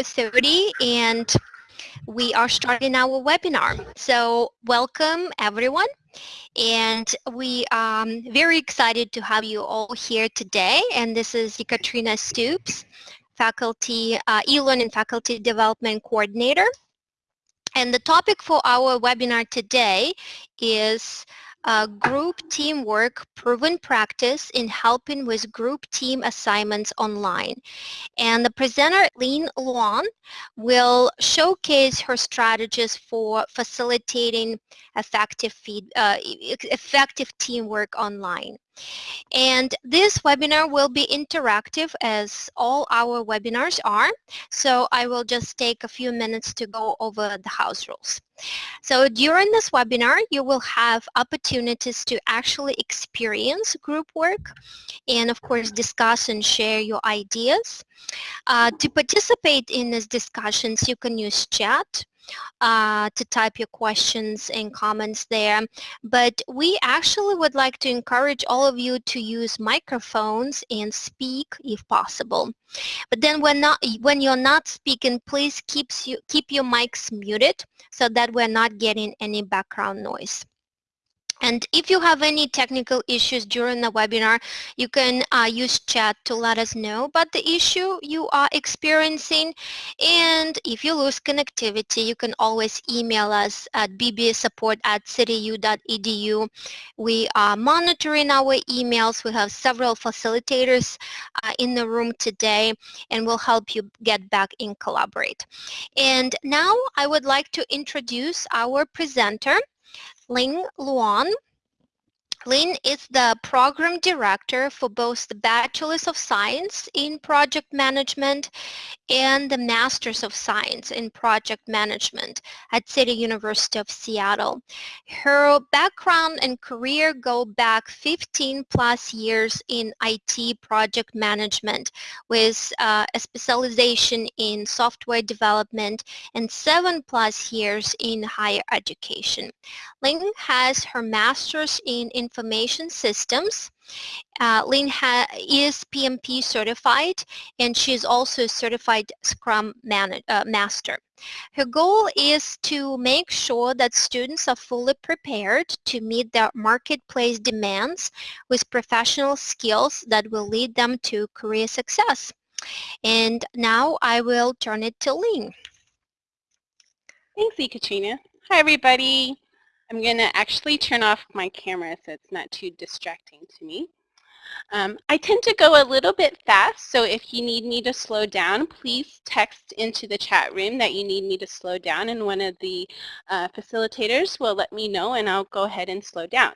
4.30 and we are starting our webinar. So welcome everyone and we are um, very excited to have you all here today and this is Ekaterina Stoops, faculty, uh, e-learning faculty development coordinator. And the topic for our webinar today is uh, group teamwork proven practice in helping with group team assignments online. And the presenter, Lynn Luan, will showcase her strategies for facilitating effective, feed, uh, effective teamwork online. And this webinar will be interactive as all our webinars are. So I will just take a few minutes to go over the house rules. So during this webinar, you will have opportunities to actually experience group work and of course discuss and share your ideas. Uh, to participate in these discussions, you can use chat uh, to type your questions and comments there. But we actually would like to encourage all of you to use microphones and speak if possible. But then when, not, when you're not speaking, please keep, you, keep your mics muted so that we're not getting any background noise. And if you have any technical issues during the webinar, you can uh, use chat to let us know about the issue you are experiencing. And if you lose connectivity, you can always email us at bbsupport at cityu.edu. We are monitoring our emails. We have several facilitators uh, in the room today, and we'll help you get back in collaborate. And now I would like to introduce our presenter. Ling Luan. Lin is the program director for both the Bachelor's of Science in Project Management and the Master's of Science in Project Management at City University of Seattle. Her background and career go back 15 plus years in IT project management with uh, a specialization in software development and seven plus years in higher education. Ling has her master's in information systems. Uh, Ling is PMP certified and she's also a certified Scrum uh, Master. Her goal is to make sure that students are fully prepared to meet their marketplace demands with professional skills that will lead them to career success. And now I will turn it to Ling. Thanks, Katrina. Hi, everybody. I'm going to actually turn off my camera so it's not too distracting to me. Um, I tend to go a little bit fast, so if you need me to slow down, please text into the chat room that you need me to slow down, and one of the uh, facilitators will let me know, and I'll go ahead and slow down.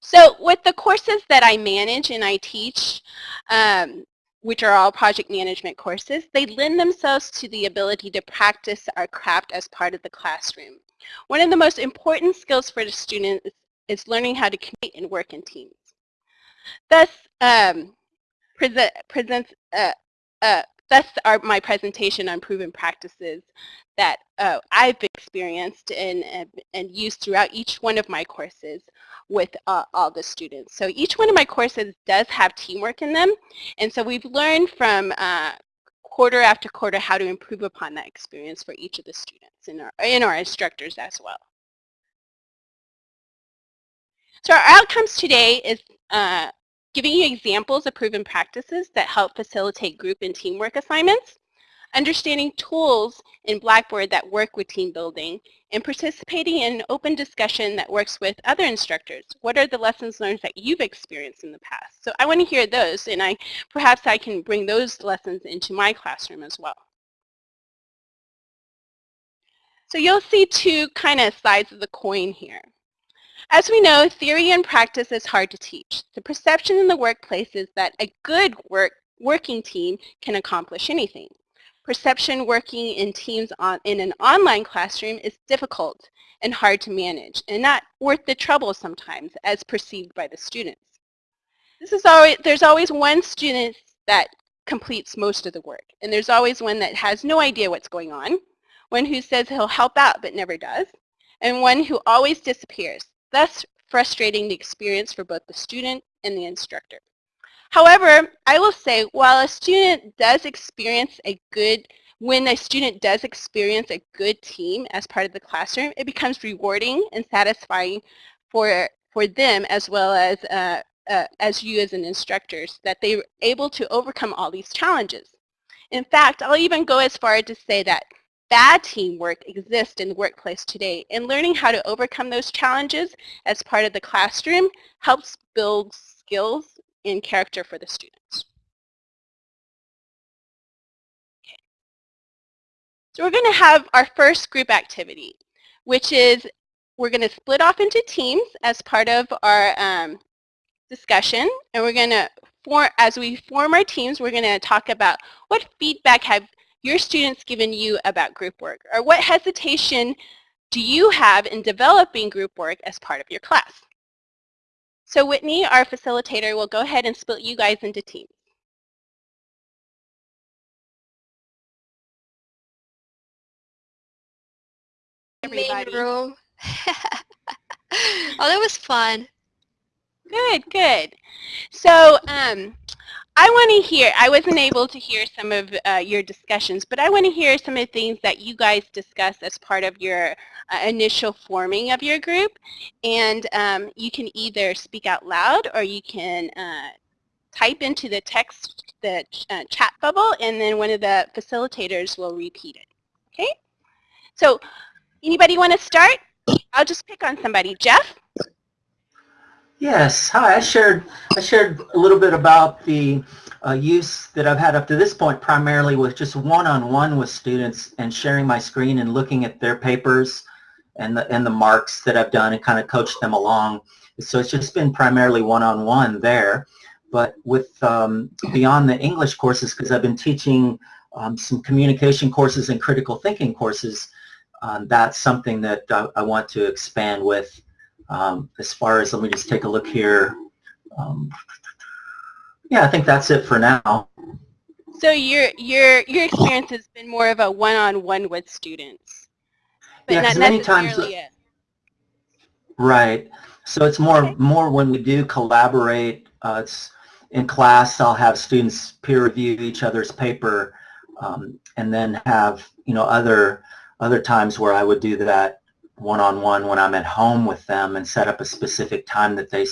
So with the courses that I manage and I teach, um, which are all project management courses, they lend themselves to the ability to practice our craft as part of the classroom. One of the most important skills for the student is, is learning how to communicate and work in teams. Thus, um, present, presents, uh, uh, thus our, my presentation on proven practices that uh, I've experienced and, and used throughout each one of my courses with uh, all the students. So each one of my courses does have teamwork in them, and so we've learned from uh, quarter after quarter how to improve upon that experience for each of the students and our, and our instructors as well. So our outcomes today is uh, giving you examples of proven practices that help facilitate group and teamwork assignments, understanding tools in Blackboard that work with team building, and participating in an open discussion that works with other instructors. What are the lessons learned that you've experienced in the past? So I want to hear those, and I perhaps I can bring those lessons into my classroom as well. So you'll see two kind of sides of the coin here. As we know, theory and practice is hard to teach. The perception in the workplace is that a good work, working team can accomplish anything. Perception working in teams on, in an online classroom is difficult and hard to manage and not worth the trouble sometimes as perceived by the students. This is always, there's always one student that completes most of the work and there's always one that has no idea what's going on, one who says he'll help out but never does, and one who always disappears, thus frustrating the experience for both the student and the instructor. However, I will say while a student does experience a good when a student does experience a good team as part of the classroom, it becomes rewarding and satisfying for, for them as well as, uh, uh, as you as an instructors that they're able to overcome all these challenges. In fact, I'll even go as far as to say that bad teamwork exists in the workplace today and learning how to overcome those challenges as part of the classroom helps build skills and character for the students. So we're going to have our first group activity, which is we're going to split off into teams as part of our um, discussion, and we're going to form, as we form our teams, we're going to talk about what feedback have your students given you about group work, or what hesitation do you have in developing group work as part of your class? So Whitney, our facilitator, will go ahead and split you guys into teams. everybody. Main room. oh, that was fun. Good, good. So um, I want to hear, I wasn't able to hear some of uh, your discussions, but I want to hear some of the things that you guys discussed as part of your uh, initial forming of your group. And um, you can either speak out loud or you can uh, type into the text, the uh, chat bubble, and then one of the facilitators will repeat it. Okay? So Anybody want to start? I'll just pick on somebody. Jeff? Yes. Hi. I shared I shared a little bit about the uh, use that I've had up to this point primarily with just one-on-one -on -one with students and sharing my screen and looking at their papers and the and the marks that I've done and kind of coached them along. So it's just been primarily one-on-one -on -one there. But with um, beyond the English courses, because I've been teaching um, some communication courses and critical thinking courses, um, that's something that I, I, want to expand with um, as far as, let me just take a look here. Um, yeah, I think that's it for now. So your your your experience has been more of a one-on-one -on -one with students, but yeah, not many times, Right. So it's more okay. more when we do collaborate. Uh, it's in class. I'll have students peer review each other's paper, um, and then have you know other other times where I would do that one-on-one -on -one when I'm at home with them and set up a specific time that they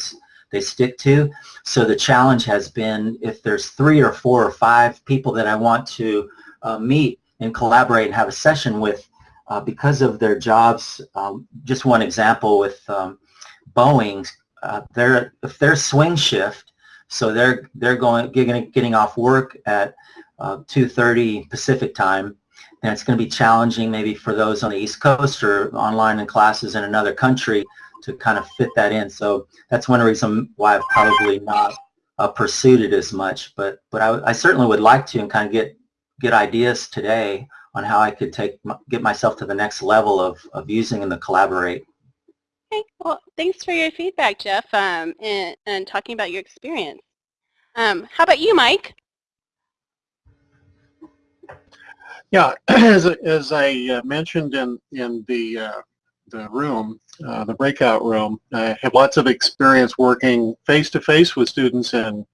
they stick to. So the challenge has been if there's three or four or five people that I want to uh, meet and collaborate and have a session with uh, because of their jobs. Um, just one example with um, Boeing, uh, they're, if they're swing shift, so they're, they're going, getting, getting off work at 2.30 uh, Pacific time and it's going to be challenging maybe for those on the East Coast or online in classes in another country to kind of fit that in. So that's one reason why I've probably not uh, pursued it as much. But but I, I, certainly would like to and kind of get get ideas today on how I could take get myself to the next level of, of using and the collaborate. Okay, well, thanks for your feedback, Jeff, um, and, and talking about your experience. Um, how about you, Mike? Yeah, as, as I uh, mentioned in, in the, uh, the room, uh, the breakout room, I have lots of experience working face-to-face -face with students in,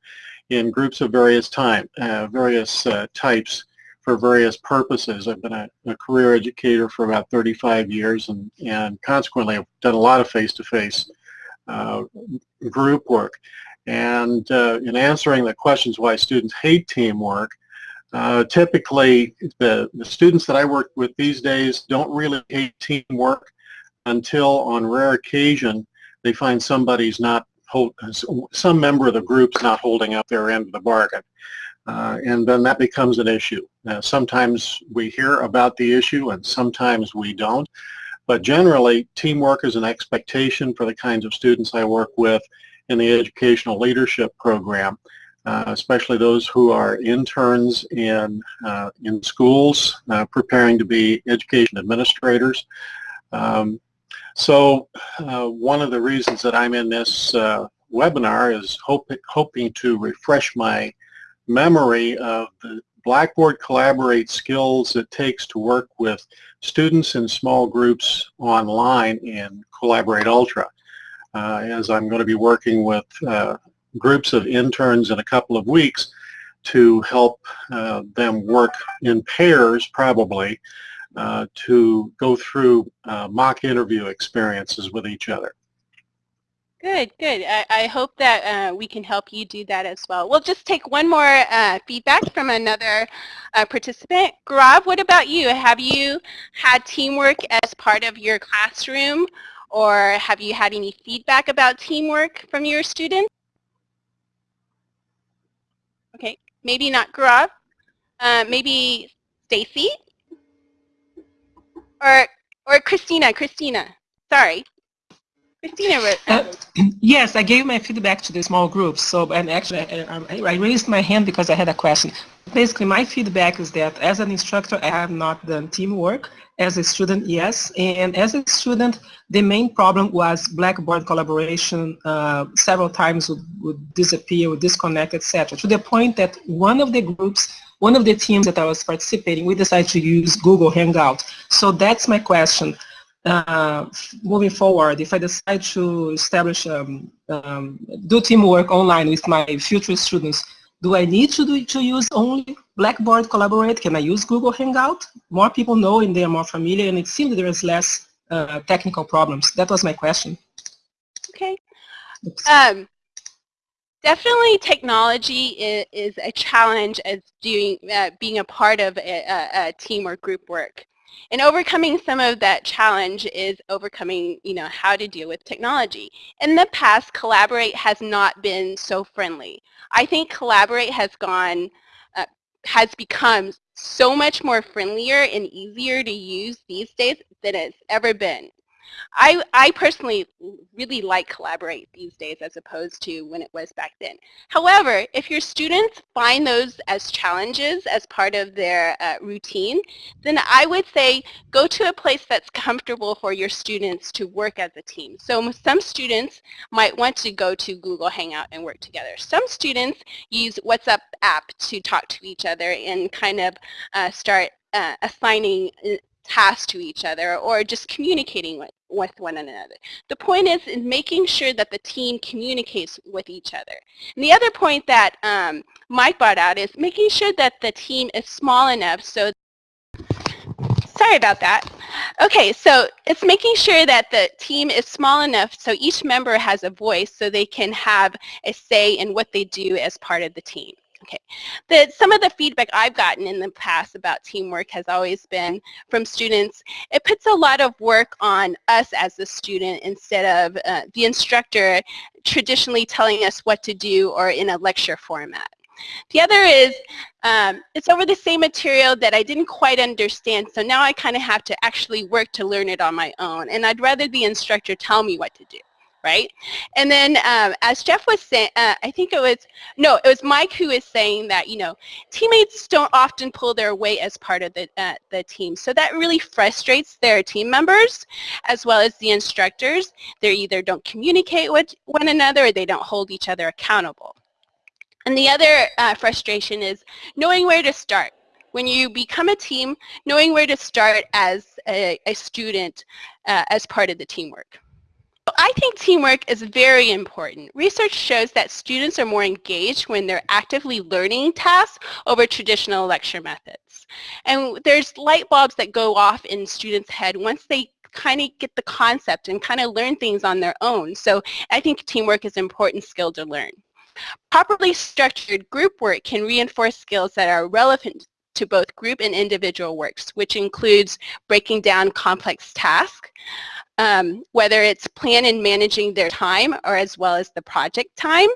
in groups of various time, uh, various uh, types for various purposes. I've been a, a, career educator for about 35 years and, and consequently I've done a lot of face-to-face -face, group work. And in answering the questions why students hate teamwork, uh, typically, the, the students that I work with these days don't really hate teamwork until on rare occasion they find somebody's not hold, some member of the group's not holding up their end of the bargain. Uh, and then that becomes an issue. Now, sometimes we hear about the issue and sometimes we don't. But generally, teamwork is an expectation for the kinds of students I work with in the educational leadership program uh, especially those who are interns in, uh, in schools uh, preparing to be education administrators. Um, so uh, one of the reasons that I'm in this uh, webinar is hope, hoping to refresh my memory of the Blackboard Collaborate skills it takes to work with students in small groups online in Collaborate Ultra. Uh, as I'm going to be working with groups of interns in a couple of weeks to help uh, them work in pairs probably uh, to go through uh, mock interview experiences with each other. Good, good. I, I hope that uh, we can help you do that as well. We'll just take one more uh, feedback from another uh, participant. Gaurav, what about you? Have you had teamwork as part of your classroom or have you had any feedback about teamwork from your students? Okay, maybe not Gaurav. Uh, maybe Stacy? Or, or Christina, Christina, sorry. Christina, uh, yes, I gave my feedback to the small groups. So, and actually, I, I, raised my hand because I had a question. Basically, my feedback is that as an instructor, I have not done teamwork. As a student, yes. And as a student, the main problem was Blackboard collaboration. Uh, several times would, would disappear, would disconnect, etc. To the point that one of the groups one of the teams that I was participating, we decided to use Google Hangout. So that's my question uh, moving forward, if I decide to establish, um, um, do teamwork online with my future students, do I need to, do, to use only Blackboard Collaborate? Can I use Google Hangout? More people know and they are more familiar and it seems there is less uh, technical problems. That was my question. Okay. Um, definitely technology is, is, a challenge as doing, uh, being a part of a, a, a team or group work. And overcoming some of that challenge is overcoming, you know, how to deal with technology. In the past, Collaborate has not been so friendly. I think Collaborate has gone, has become so much more friendlier and easier to use these days than it's ever been. I, I personally really like Collaborate these days as opposed to when it was back then. However, if your students find those as challenges as part of their uh, routine, then I would say go to a place that's comfortable for your students to work as a team. So some students might want to go to Google Hangout and work together. Some students use WhatsApp app to talk to each other and kind of uh, start uh, assigning uh, tasks to each other or just communicating with, with one another. The point is in making sure that the team communicates with each other. And the other point that um, Mike brought out is making sure that the team is small enough so Sorry about that. Okay, so it's making sure that the team is small enough so each member has a voice so they can have a say in what they do as part of the team. Okay, the, some of the feedback I've gotten in the past about teamwork has always been from students, it puts a lot of work on us as the student instead of uh, the instructor traditionally telling us what to do or in a lecture format. The other is um, it's over the same material that I didn't quite understand, so now I kind of have to actually work to learn it on my own, and I'd rather the instructor tell me what to do right? And then um, as Jeff was saying, uh, I think it was, no, it was Mike who was saying that, you know, teammates don't often pull their weight as part of the, uh, the team. So that really frustrates their team members as well as the instructors. They either don't communicate with one another or they don't hold each other accountable. And the other uh, frustration is knowing where to start. When you become a team, knowing where to start as a, a student uh, as part of the teamwork. I think teamwork is very important. Research shows that students are more engaged when they're actively learning tasks over traditional lecture methods. And there's light bulbs that go off in students' head once they kind of get the concept and kind of learn things on their own. So I think teamwork is an important skill to learn. Properly structured group work can reinforce skills that are relevant to both group and individual works, which includes breaking down complex tasks, um, whether it's plan and managing their time or as well as the project time,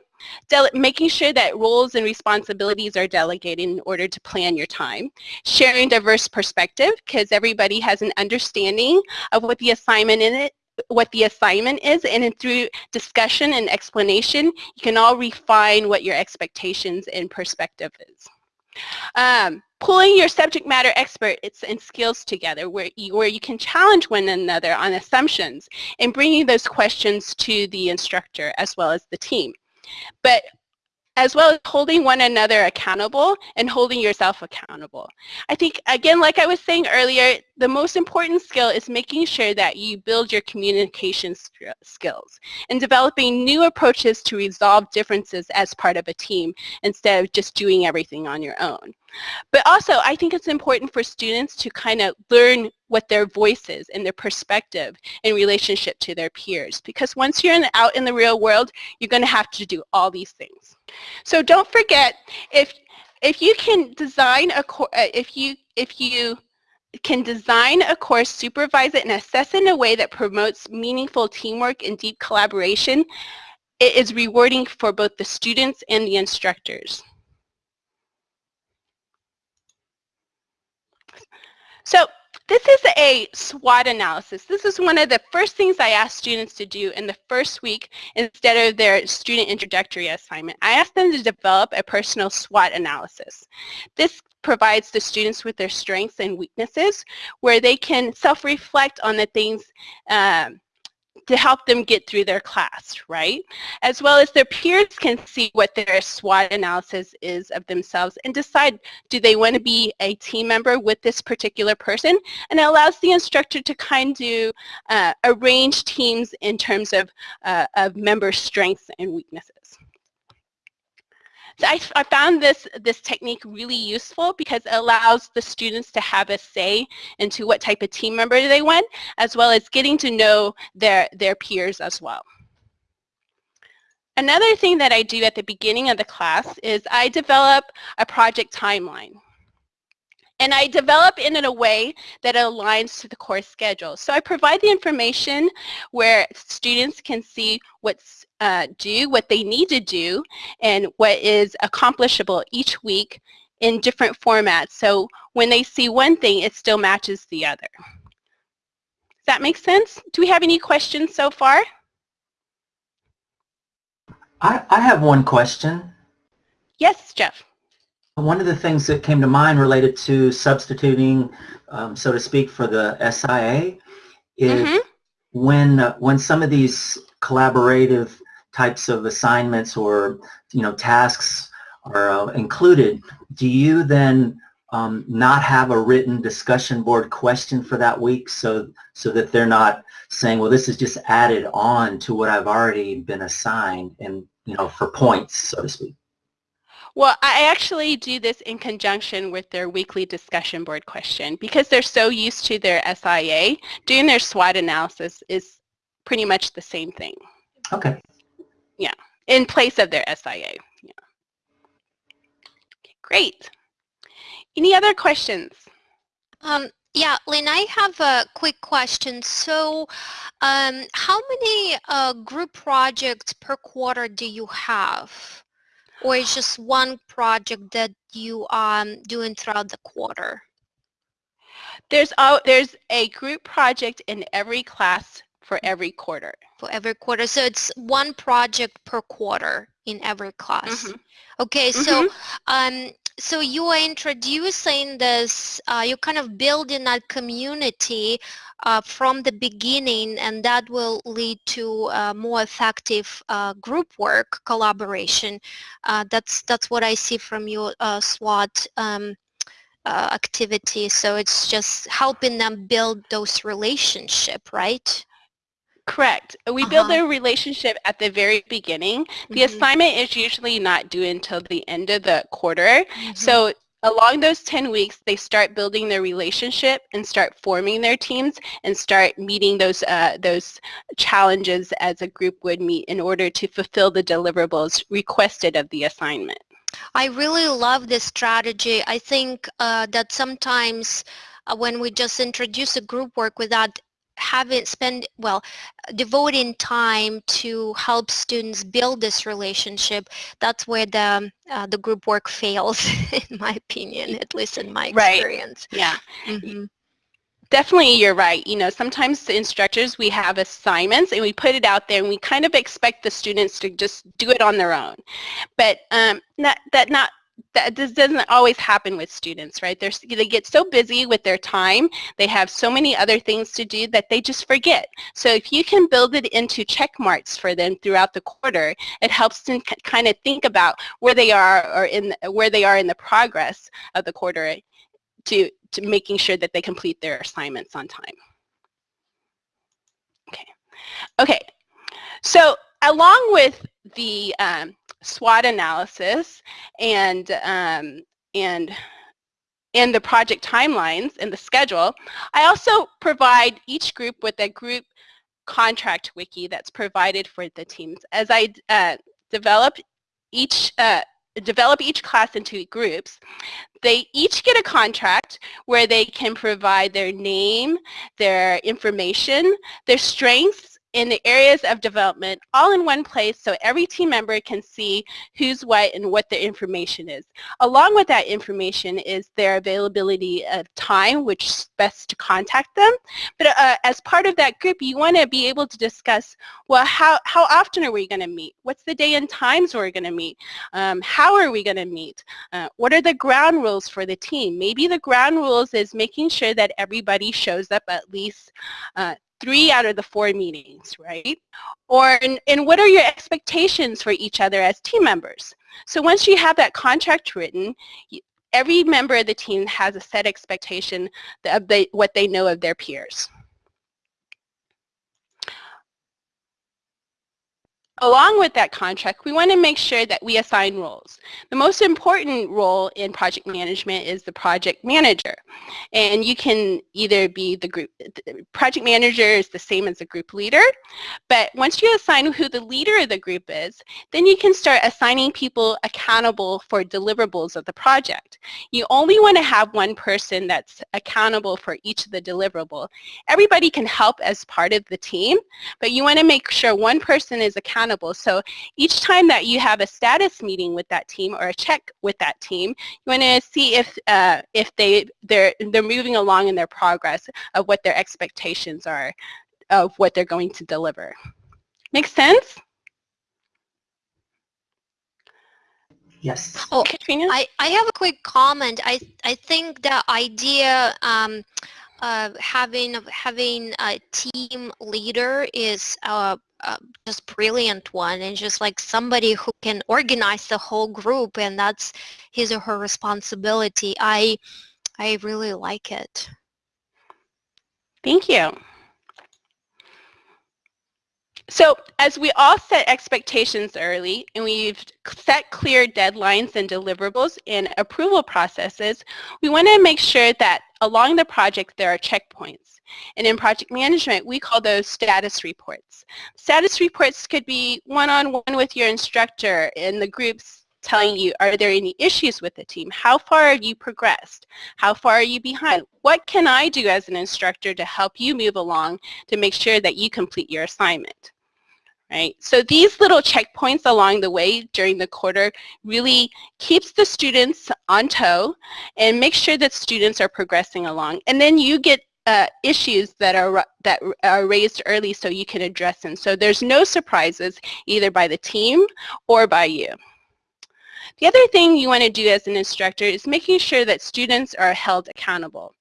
making sure that roles and responsibilities are delegated in order to plan your time, sharing diverse perspective because everybody has an understanding of what the assignment in it what the assignment is and through discussion and explanation you can all refine what your expectations and perspective is. Um, pulling your subject matter experts and skills together where you, where you can challenge one another on assumptions and bringing those questions to the instructor as well as the team. But as well as holding one another accountable and holding yourself accountable. I think, again, like I was saying earlier, the most important skill is making sure that you build your communication skills and developing new approaches to resolve differences as part of a team instead of just doing everything on your own. But also, I think it's important for students to kind of learn what their voice is and their perspective in relationship to their peers. Because once you're in, out in the real world, you're going to have to do all these things. So don't forget, if if you can design a uh, if you if you can design a course, supervise it, and assess in a way that promotes meaningful teamwork and deep collaboration, it is rewarding for both the students and the instructors. So this is a SWOT analysis. This is one of the first things I ask students to do in the first week instead of their student introductory assignment. I ask them to develop a personal SWOT analysis. This provides the students with their strengths and weaknesses where they can self-reflect on the things um, to help them get through their class, right? As well as their peers can see what their SWOT analysis is of themselves and decide do they want to be a team member with this particular person and it allows the instructor to kind of uh, arrange teams in terms of, uh, of member strengths and weaknesses. So I, I, found this, this technique really useful because it allows the students to have a say into what type of team member they want, as well as getting to know their, their peers as well. Another thing that I do at the beginning of the class is I develop a project timeline. And I develop it in a way that aligns to the course schedule. So I provide the information where students can see what's uh, do, what they need to do, and what is accomplishable each week in different formats. So when they see one thing, it still matches the other. Does that make sense? Do we have any questions so far? I, I have one question. Yes, Jeff. One of the things that came to mind related to substituting, um, so to speak, for the SIA is mm -hmm. when uh, when some of these collaborative types of assignments or you know tasks are uh, included, do you then um, not have a written discussion board question for that week so so that they're not saying, well, this is just added on to what I've already been assigned and you know for points, so to speak. Well, I actually do this in conjunction with their weekly discussion board question because they're so used to their SIA. Doing their SWOT analysis is pretty much the same thing. Okay. Yeah, in place of their SIA. Yeah. Okay, great. Any other questions? Um, yeah, Lynn, I have a quick question. So um, how many uh, group projects per quarter do you have? Or is just one project that you are um, doing throughout the quarter? There's, a, there's a group project in every class for every quarter. For every quarter. So it's one project per quarter in every class. Mm -hmm. Okay, mm -hmm. so mm-hmm. um, so you are introducing this, uh, you're kind of building that community uh, from the beginning and that will lead to uh, more effective uh, group work collaboration. Uh, that's, that's what I see from your uh, SWOT um, activity. So it's just helping them build those relationship, right? Correct. We uh -huh. build a relationship at the very beginning. The mm -hmm. assignment is usually not due until the end of the quarter. Mm -hmm. So along those 10 weeks, they start building their relationship and start forming their teams and start meeting those, uh, those challenges as a group would meet in order to fulfill the deliverables requested of the assignment. I really love this strategy. I think uh, that sometimes uh, when we just introduce a group work without having spend well devoting time to help students build this relationship that's where the uh, the group work fails in my opinion at least in my experience right. yeah mm -hmm. definitely you're right you know sometimes the instructors we have assignments and we put it out there and we kind of expect the students to just do it on their own but um, not, that not that this doesn't always happen with students, right? They're, they get so busy with their time, they have so many other things to do that they just forget. So if you can build it into check marks for them throughout the quarter, it helps them kind of think about where they are or in where they are in the progress of the quarter to, to making sure that they complete their assignments on time. Okay. Okay. So along with the um, SWOT analysis and um, and and the project timelines and the schedule, I also provide each group with a group contract wiki that's provided for the teams. As I uh, develop each uh, develop each class into groups, they each get a contract where they can provide their name, their information, their strengths, in the areas of development all in one place so every team member can see who's what and what the information is. Along with that information is their availability of time, which is best to contact them. But uh, as part of that group, you want to be able to discuss, well, how, how often are we going to meet? What's the day and times we're going to meet? Um, how are we going to meet? Uh, what are the ground rules for the team? Maybe the ground rules is making sure that everybody shows up at least uh, three out of the four meetings, right? Or, and, and what are your expectations for each other as team members? So once you have that contract written, every member of the team has a set expectation of the, what they know of their peers. Along with that contract, we want to make sure that we assign roles. The most important role in project management is the project manager. And you can either be the group, the project manager is the same as the group leader, but once you assign who the leader of the group is, then you can start assigning people accountable for deliverables of the project. You only want to have one person that's accountable for each of the deliverable. Everybody can help as part of the team, but you want to make sure one person is accountable accountable. So each time that you have a status meeting with that team or a check with that team, you want to see if uh, if they they're they're moving along in their progress of what their expectations are of what they're going to deliver. Make sense? Yes. Oh, Katrina? I, I have a quick comment. I, I think the idea um, uh, having having a team leader is uh, uh, just brilliant one and just like somebody who can organize the whole group and that's his or her responsibility. I I really like it. Thank you. So as we all set expectations early and we've set clear deadlines and deliverables and approval processes, we want to make sure that along the project there are checkpoints. And in project management, we call those status reports. Status reports could be one-on-one -on -one with your instructor in the groups telling you, are there any issues with the team? How far have you progressed? How far are you behind? What can I do as an instructor to help you move along to make sure that you complete your assignment? Right? So these little checkpoints along the way during the quarter really keeps the students on toe and make sure that students are progressing along. And then you get uh, issues that are that are raised early so you can address them. So there's no surprises either by the team or by you. The other thing you want to do as an instructor is making sure that students are held accountable.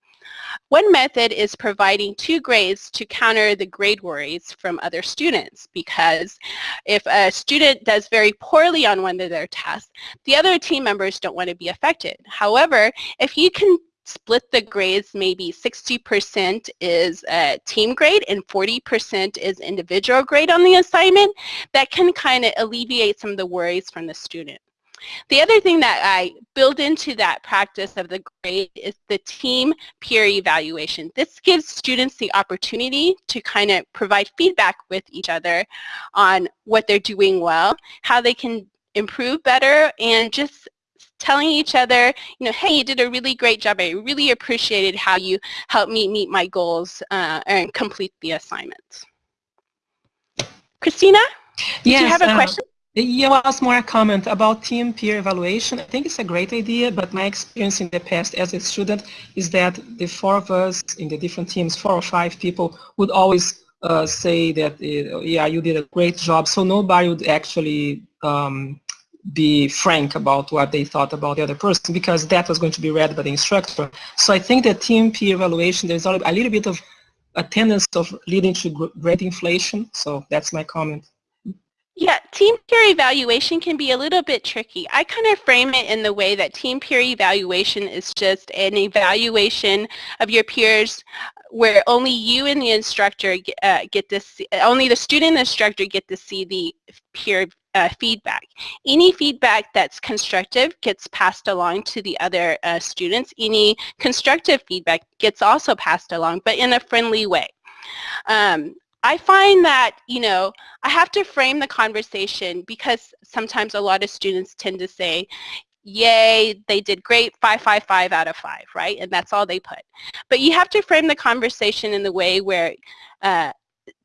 One method is providing two grades to counter the grade worries from other students because if a student does very poorly on one of their tests, the other team members don't want to be affected. However, if you can split the grades maybe 60% is a team grade and 40% is individual grade on the assignment, that can kind of alleviate some of the worries from the student. The other thing that I build into that practice of the grade is the team peer evaluation. This gives students the opportunity to kind of provide feedback with each other on what they're doing well, how they can improve better, and just telling each other, you know, hey, you did a really great job. I really appreciated how you helped me meet my goals uh, and complete the assignments. Christina, did yes, you have a uh, question? Yeah, was more a comment about team peer evaluation. I think it's a great idea, but my experience in the past as a student is that the four of us in the different teams, four or five people, would always uh, say that, uh, yeah, you did a great job. So nobody would actually um, be frank about what they thought about the other person because that was going to be read by the instructor. So I think that team peer evaluation, there's a little bit of a tendency of leading to grade inflation. So that's my comment. Yeah, team peer evaluation can be a little bit tricky. I kind of frame it in the way that team peer evaluation is just an evaluation of your peers where only you and the instructor uh, get to see, only the student instructor get to see the peer uh, feedback. Any feedback that's constructive gets passed along to the other uh, students. Any constructive feedback gets also passed along, but in a friendly way. Um, I find that, you know, I have to frame the conversation because sometimes a lot of students tend to say, yay, they did great, 555 out of 5, right? And that's all they put. But you have to frame the conversation in the way where uh,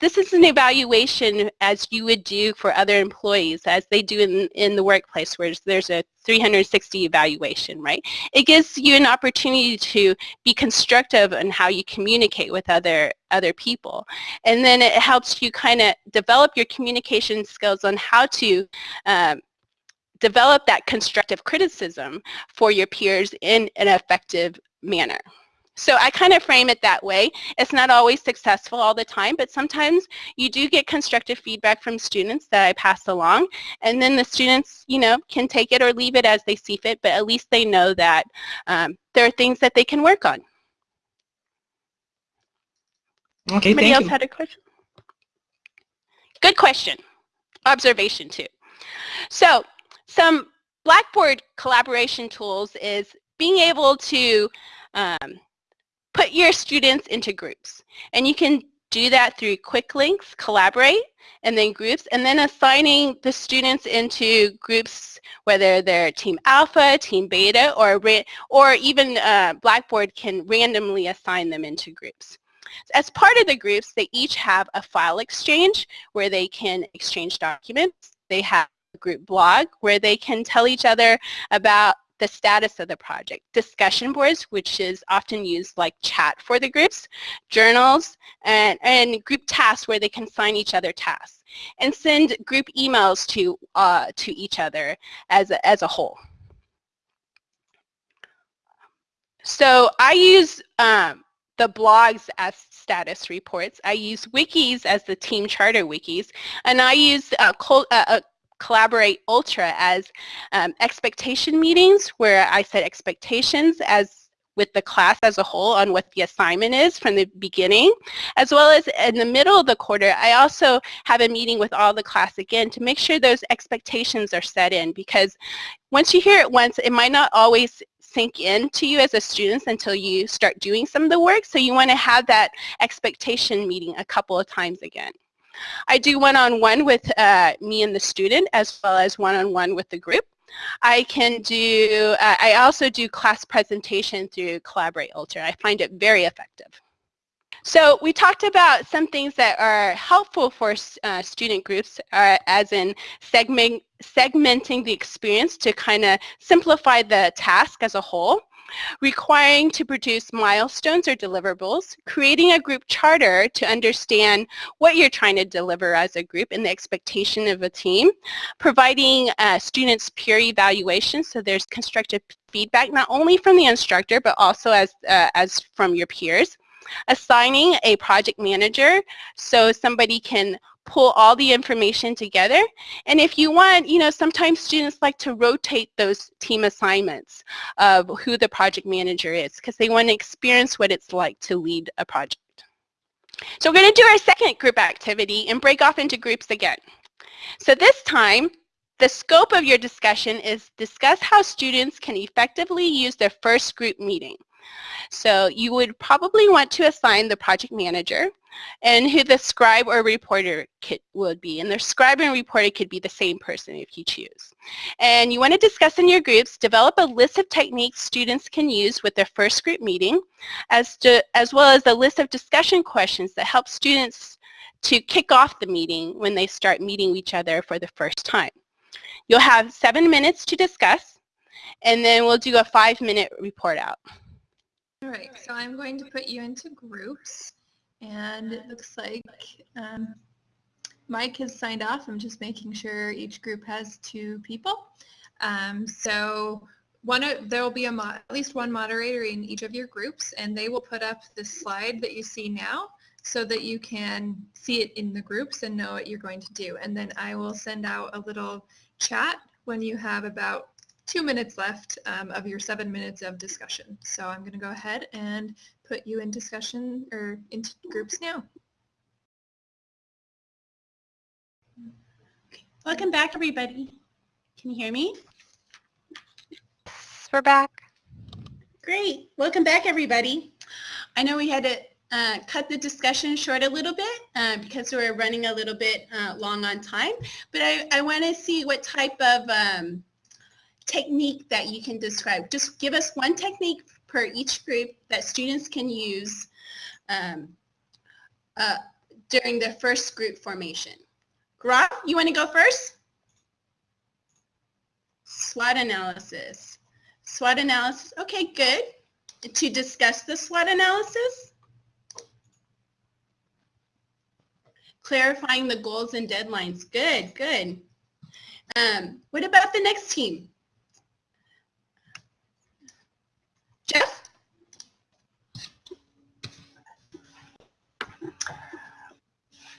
this is an evaluation as you would do for other employees as they do in, in the workplace where there's a 360 evaluation, right? It gives you an opportunity to be constructive in how you communicate with other, other people. And then it helps you kind of develop your communication skills on how to um, develop that constructive criticism for your peers in an effective manner. So I kind of frame it that way. It's not always successful all the time, but sometimes you do get constructive feedback from students that I pass along, and then the students, you know, can take it or leave it as they see fit, but at least they know that um, there are things that they can work on. Okay, Anybody thank else you. had a question? Good question. Observation too. So some Blackboard collaboration tools is being able to um, put your students into groups. And you can do that through quick links, collaborate, and then groups, and then assigning the students into groups, whether they're team alpha, team beta, or, or even uh, Blackboard can randomly assign them into groups. As part of the groups, they each have a file exchange where they can exchange documents. They have a group blog where they can tell each other about the status of the project. Discussion boards, which is often used like chat for the groups, journals, and, and group tasks where they can sign each other tasks, and send group emails to, uh, to each other as a, as a whole. So I use um, the blogs as status reports. I use wikis as the team charter wikis, and I use uh, uh, Collaborate Ultra as um, expectation meetings where I set expectations as with the class as a whole on what the assignment is from the beginning, as well as in the middle of the quarter, I also have a meeting with all the class again to make sure those expectations are set in because once you hear it once, it might not always sink in to you as a student until you start doing some of the work. So you want to have that expectation meeting a couple of times again. I do one-on-one -on -one with uh, me and the student as well as one-on-one -on -one with the group. I can do, uh, I also do class presentation through Collaborate Ultra. I find it very effective. So we talked about some things that are helpful for uh, student groups uh, as in segment, segmenting the experience to kind of simplify the task as a whole requiring to produce milestones or deliverables, creating a group charter to understand what you're trying to deliver as a group and the expectation of a team, providing uh, students peer evaluation so there's constructive feedback not only from the instructor but also as, uh, as from your peers, assigning a project manager so somebody can pull all the information together. And if you want, you know, sometimes students like to rotate those team assignments of who the project manager is because they want to experience what it's like to lead a project. So we're going to do our second group activity and break off into groups again. So this time, the scope of your discussion is discuss how students can effectively use their first group meeting. So you would probably want to assign the project manager and who the scribe or reporter could, would be. And the scribe and reporter could be the same person if you choose. And you want to discuss in your groups, develop a list of techniques students can use with their first group meeting, as, to, as well as a list of discussion questions that help students to kick off the meeting when they start meeting each other for the first time. You'll have seven minutes to discuss, and then we'll do a five-minute report out. All right, so I'm going to put you into groups and it looks like um, Mike has signed off. I'm just making sure each group has two people. Um, so one there will be a at least one moderator in each of your groups and they will put up the slide that you see now so that you can see it in the groups and know what you're going to do. And then I will send out a little chat when you have about two minutes left um, of your seven minutes of discussion. So I'm going to go ahead and put you in discussion or into groups now. Welcome back, everybody. Can you hear me? We're back. Great. Welcome back, everybody. I know we had to uh, cut the discussion short a little bit uh, because we're running a little bit uh, long on time, but I, I want to see what type of um, technique that you can describe. Just give us one technique per each group that students can use um, uh, during the first group formation. Gaurav, you want to go first? SWOT analysis. SWOT analysis, okay, good. To discuss the SWOT analysis? Clarifying the goals and deadlines, good, good. Um, what about the next team? Jeff?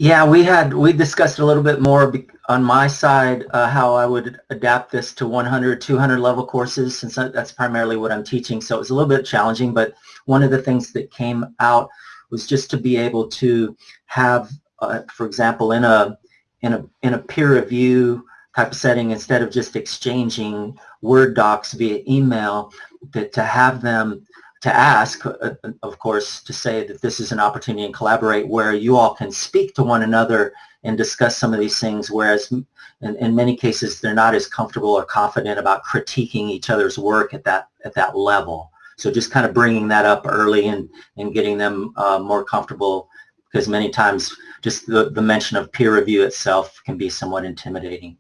Yeah, we had, we discussed a little bit more on my side uh, how I would adapt this to 100, 200 level courses since that's primarily what I'm teaching. So it was a little bit challenging, but one of the things that came out was just to be able to have, uh, for example, in a, in a, in a peer review type of setting, instead of just exchanging Word docs via email, that to have them to ask, uh, of course, to say that this is an opportunity and collaborate where you all can speak to one another and discuss some of these things, whereas in, in many cases they're not as comfortable or confident about critiquing each other's work at that at that level. So just kind of bringing that up early and, and getting them uh, more comfortable because many times just the, the mention of peer review itself can be somewhat intimidating.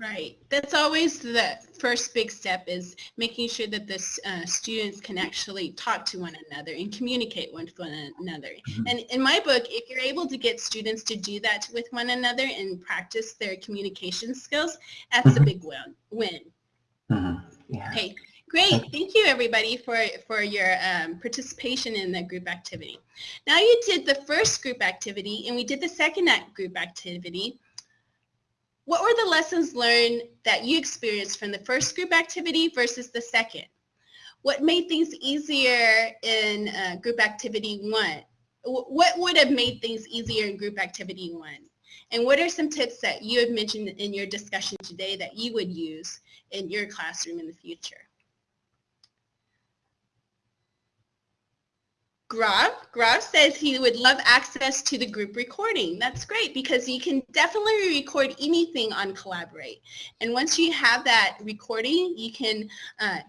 Right. That's always the first big step is making sure that the uh, students can actually talk to one another and communicate with one another. Mm -hmm. And in my book, if you're able to get students to do that with one another and practice their communication skills, that's mm -hmm. a mm-hmm. big win. win. Mm -hmm. yeah. Okay. Great. Thank you, everybody, for, for your um, participation in the group activity. Now you did the first group activity, and we did the second group activity. What were the lessons learned that you experienced from the first group activity versus the second? What made things easier in uh, group activity one? What would have made things easier in group activity one? And what are some tips that you have mentioned in your discussion today that you would use in your classroom in the future? Gaurav, Gaurav says he would love access to the group recording. That's great because you can definitely record anything on Collaborate. And once you have that recording, you can uh,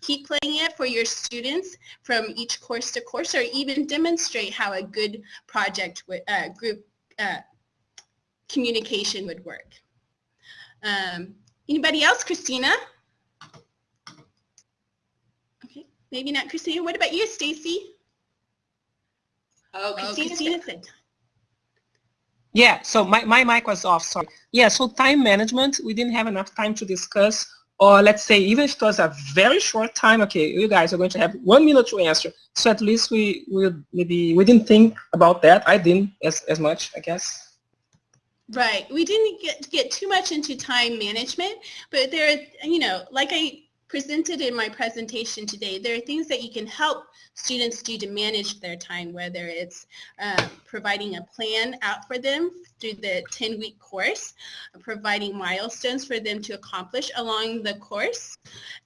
keep playing it for your students from each course to course or even demonstrate how a good project with, uh, group uh, communication would work. Um, anybody else? Christina? Okay, maybe not Christina. What about you, Stacy? Oh, Christina said. Yeah, so my, my mic was off, sorry. Yeah, so time management, we didn't have enough time to discuss, or let's say even if it was a very short time, okay, you guys are going to have one minute to answer. So at least we we maybe we didn't think about that. I didn't as, as much, I guess. Right. We didn't get, get too much into time management, but there, you know, like I presented in my presentation today, there are things that you can help students do to manage their time, whether it's uh, providing a plan out for them through the 10-week course, providing milestones for them to accomplish along the course,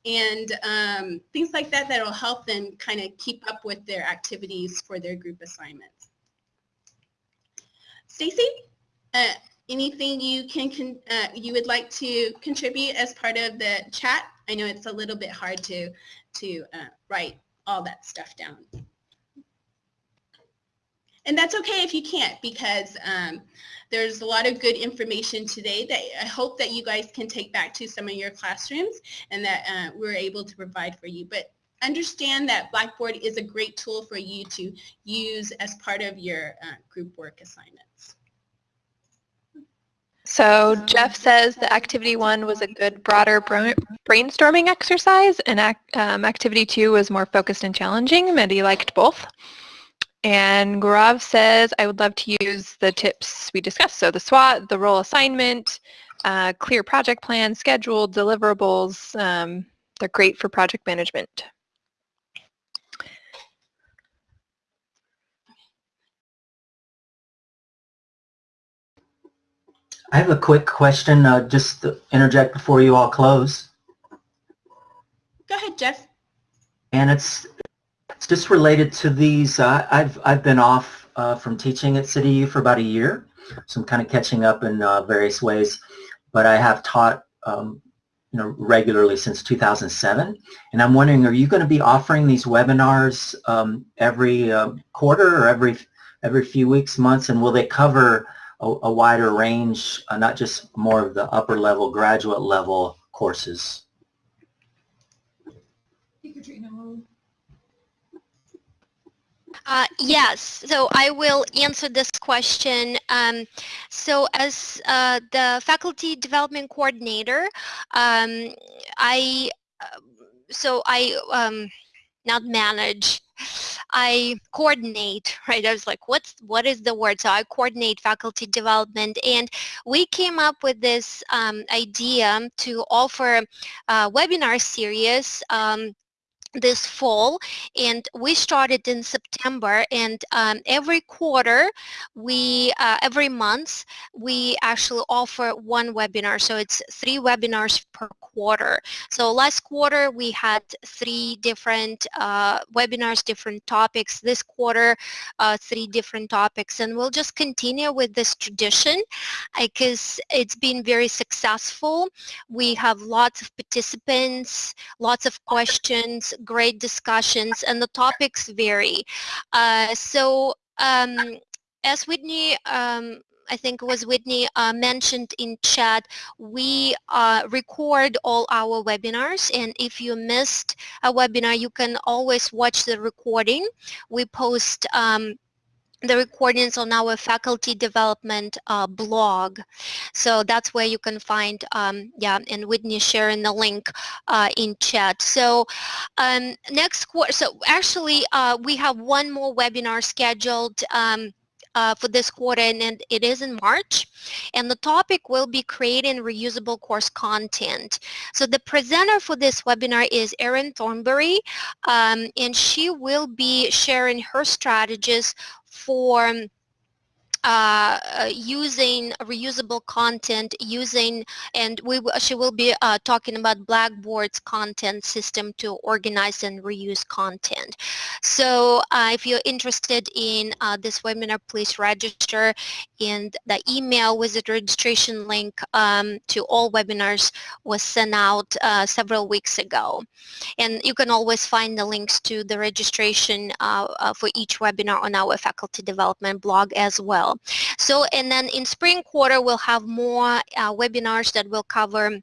and um, things like that that will help them kind of keep up with their activities for their group assignments. Stacy, uh, anything you can, uh, you would like to contribute as part of the chat? I know it's a little bit hard to, to uh, write all that stuff down. And that's okay if you can't because um, there's a lot of good information today that I hope that you guys can take back to some of your classrooms and that uh, we're able to provide for you. But understand that Blackboard is a great tool for you to use as part of your uh, group work assignments. So Jeff says the activity one was a good broader brainstorming exercise and um, activity two was more focused and challenging. Mehdi liked both. And Gaurav says, I would love to use the tips we discussed. So the SWOT, the role assignment, uh, clear project plan, schedule, deliverables. Um, they're great for project management. I have a quick question, uh, just to interject before you all close. Go ahead, Jeff. And it's it's just related to these. Uh, I've I've been off uh, from teaching at CityU for about a year, so I'm kind of catching up in uh, various ways. But I have taught um, you know regularly since 2007, and I'm wondering, are you going to be offering these webinars um, every uh, quarter or every every few weeks, months, and will they cover a, a wider range, uh, not just more of the upper level, graduate level courses. Uh, yes, so I will answer this question. Um, so as uh, the faculty development coordinator, um, I uh, so I um, not manage I coordinate, right? I was like, what's, what is the word? So I coordinate faculty development and we came up with this um, idea to offer a webinar series um, this fall and we started in September and um, every quarter we uh, every month we actually offer one webinar so it's three webinars per quarter. So last quarter we had three different uh, webinars different topics. This quarter uh, three different topics and we'll just continue with this tradition because it's been very successful. We have lots of participants lots of questions great discussions and the topics vary. Uh, so um, as Whitney um, I think it was Whitney uh, mentioned in chat, we uh, record all our webinars and if you missed a webinar, you can always watch the recording. We post um, the recordings on our faculty development uh, blog. So that's where you can find, um, yeah, and Whitney sharing the link uh, in chat. So um, next quarter, so actually uh, we have one more webinar scheduled um, uh, for this quarter and it is in March and the topic will be creating reusable course content. So the presenter for this webinar is Erin Thornberry um, and she will be sharing her strategies for um, uh, uh, using reusable content, using, and we she will be uh, talking about Blackboard's content system to organize and reuse content. So uh, if you're interested in uh, this webinar, please register and the email with the registration link um, to all webinars was sent out uh, several weeks ago. And you can always find the links to the registration for each webinar on our faculty development blog as well. So, and then in spring quarter, we'll have more uh, webinars that will cover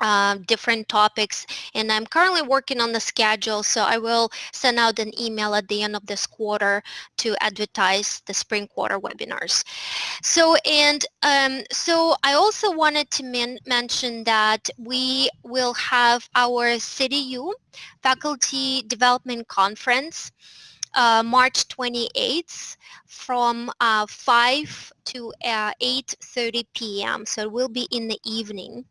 uh, different topics and I'm currently working on the schedule so I will send out an email at the end of this quarter to advertise the spring quarter webinars. So and um, so I also wanted to men mention that we will have our CityU Faculty Development Conference uh, March 28th from uh, 5 to uh, 8.30 p.m. So it will be in the evening.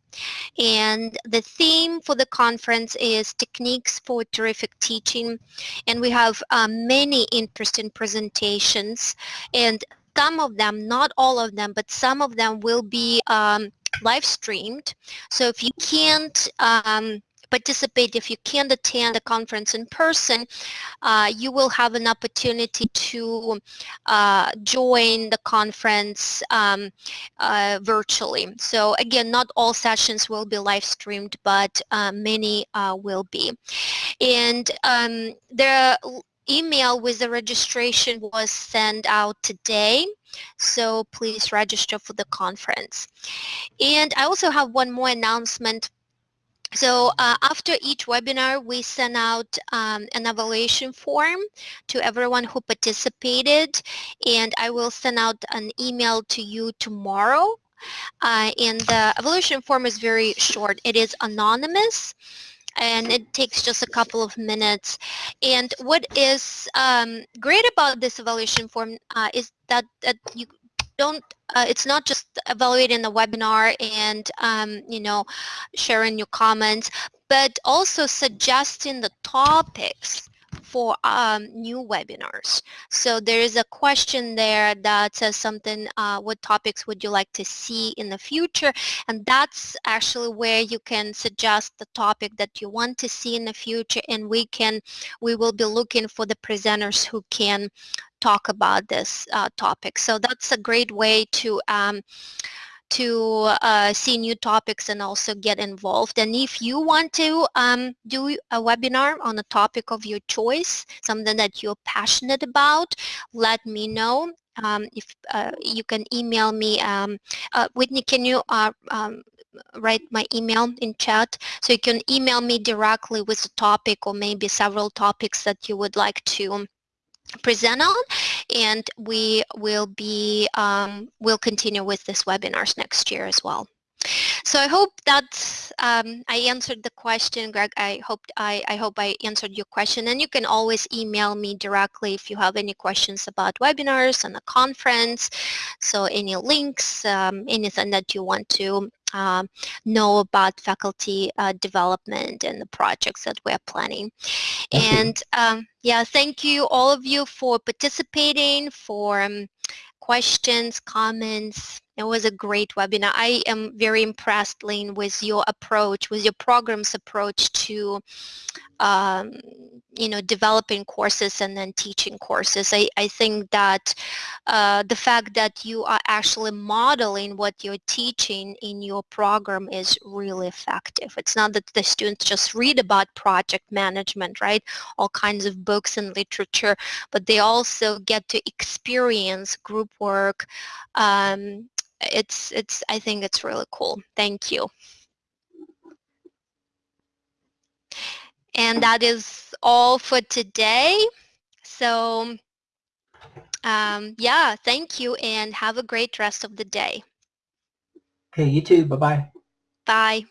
And the theme for the conference is Techniques for Terrific Teaching. And we have uh, many interesting presentations. And some of them, not all of them, but some of them will be um, live streamed. So if you can't um, participate, if you can't attend the conference in person, uh, you will have an opportunity to uh, join the conference um, uh, virtually. So again, not all sessions will be live streamed, but uh, many uh, will be. And um, the email with the registration was sent out today so please register for the conference and I also have one more announcement so uh, after each webinar, we send out um, an evaluation form to everyone who participated, and I will send out an email to you tomorrow uh, and the evaluation form is very short. It is anonymous and it takes just a couple of minutes. And what is um, great about this evaluation form uh, is that, that you don't uh, it's not just evaluating the webinar and um, you know sharing your comments but also suggesting the topics for um, new webinars. So there is a question there that says something, uh, what topics would you like to see in the future? And that's actually where you can suggest the topic that you want to see in the future and we can, we will be looking for the presenters who can talk about this uh, topic. So that's a great way to um, to uh, see new topics and also get involved. And if you want to um, do a webinar on a topic of your choice, something that you're passionate about, let me know. Um, if uh, you can email me, um, uh, Whitney, can you uh, um, write my email in chat? So you can email me directly with a topic or maybe several topics that you would like to present on and we will be um, will continue with this webinars next year as well. So I hope that um, I answered the question, Greg. I hope I, I hope I answered your question. And you can always email me directly if you have any questions about webinars and the conference. So any links, um, anything that you want to um, know about faculty uh, development and the projects that we're planning. Thank and um, yeah, thank you all of you for participating, for um, questions, comments. It was a great webinar. I am very impressed, Lynn, with your approach, with your program's approach to, um, you know, developing courses and then teaching courses. I, I think that uh, the fact that you are actually modeling what you're teaching in your program is really effective. It's not that the students just read about project management, right? All kinds of books and literature, but they also get to experience group work. Um, it's, it's, I think it's really cool. Thank you. And that is all for today. So um, yeah, thank you and have a great rest of the day. Okay, you too. Bye-bye. Bye.